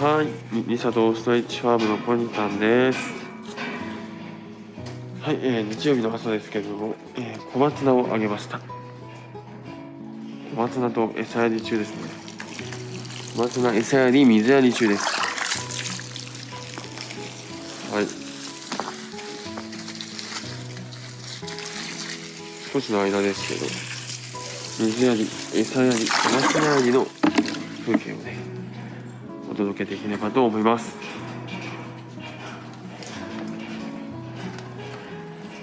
はいミサとストレッチファームのポニタンです。はい、えー、日曜日の朝ですけれども、えー、小松菜をあげました。小松菜と餌やり中ですね。小松菜餌やり水やり中です。はい。少しの間ですけど水やり餌やり小松菜やりの風景をね。お届けできればと思います。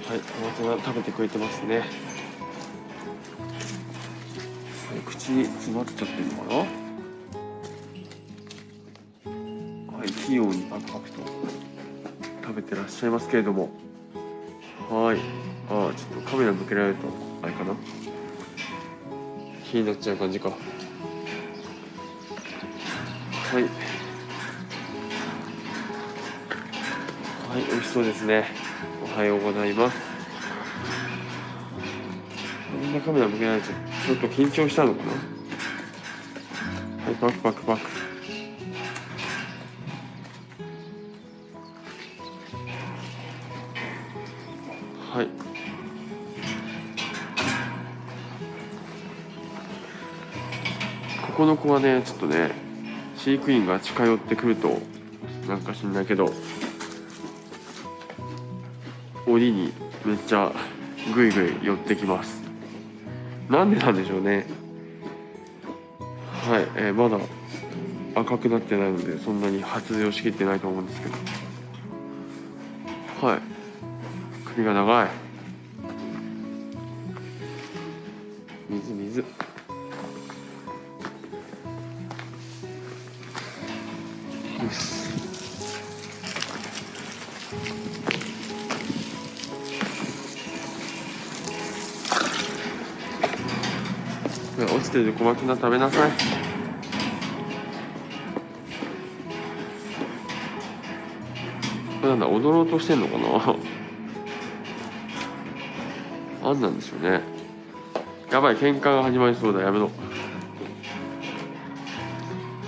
はい小松菜食べてくれてますね。口に詰まっちゃってるのかな？はい器用にパクパクと食べてらっしゃいますけれども。はいあちょっとカメラ向けられるとあれかな？気になっちゃう感じか。はい。はい美味しそうですね。おはようございます。こんなカメラ向けられちゃちょっと緊張したのかな。はいパクパクパク。はい。ここの子はねちょっとね飼育員が近寄ってくるとなんか知んないけど檻にめっちゃぐいぐい寄ってきます。なんでなんでしょうね。はい、えー、まだ赤くなってないのでそんなに発情しきってないと思うんですけど。はい首が長い。水水。落ちてる小松菜食べなさい。これなんだ踊ろうとしてんのかな？あんなんでしょうね。やばい喧嘩が始まりそうだ。やめろ。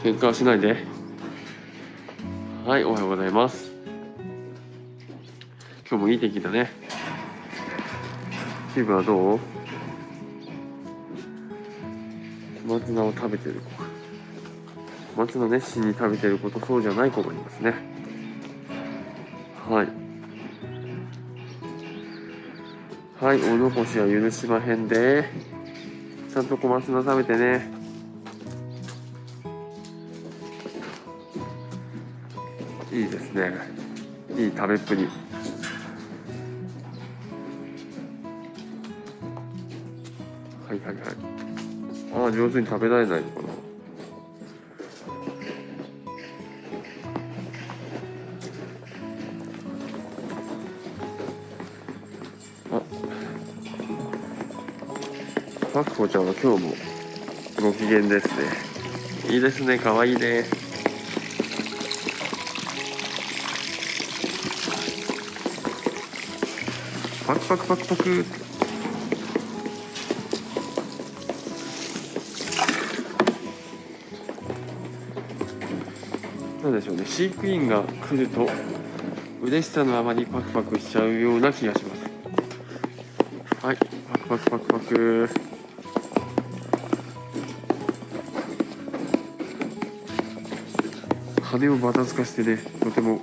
喧嘩はしないで。はいおはようございます。今日もいい天気だね。気分はどう？小松菜を食べてる子。小松菜熱心に食べてる子とそうじゃない子もいますね。はい。はいお残しは許しまへんで。ちゃんと小松菜食べてね。いいですね。いい食べっぷり。はいはいはい。ああ上手に食べられないのかな。あパクコちゃんは今日もご機嫌ですね。いいですね。可愛いね。パクパクパクパク。なんでしょうね。飼育員が来ると嬉しさのあまりパクパクしちゃうような気がします。はい。パクパクパクパク。羽をばたつかしてねとても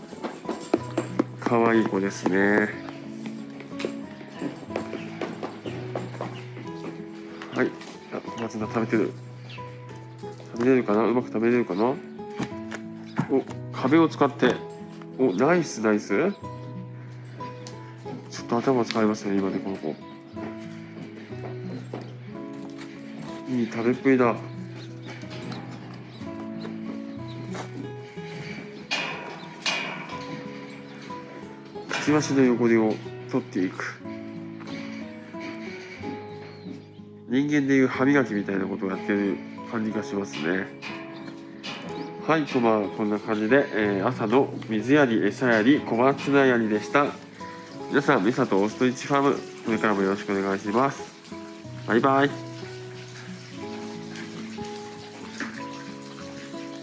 可愛い子ですね。あ小松菜食べてる。食べれるかなうまく食べれるかな。お壁を使って。おナイスナイス。ちょっと頭使いますね今ねこの子。いい食べっぷりだ。くちばしの汚れを取っていく。人間でいう歯磨きみたいなことをやってる感じがしますねはい、こんばんはこんな感じで、えー、朝の水やり、餌やり、小松菜やりでした。皆さん、ミサとオーストリッチファーム、これからもよろしくお願いします。バイバイ。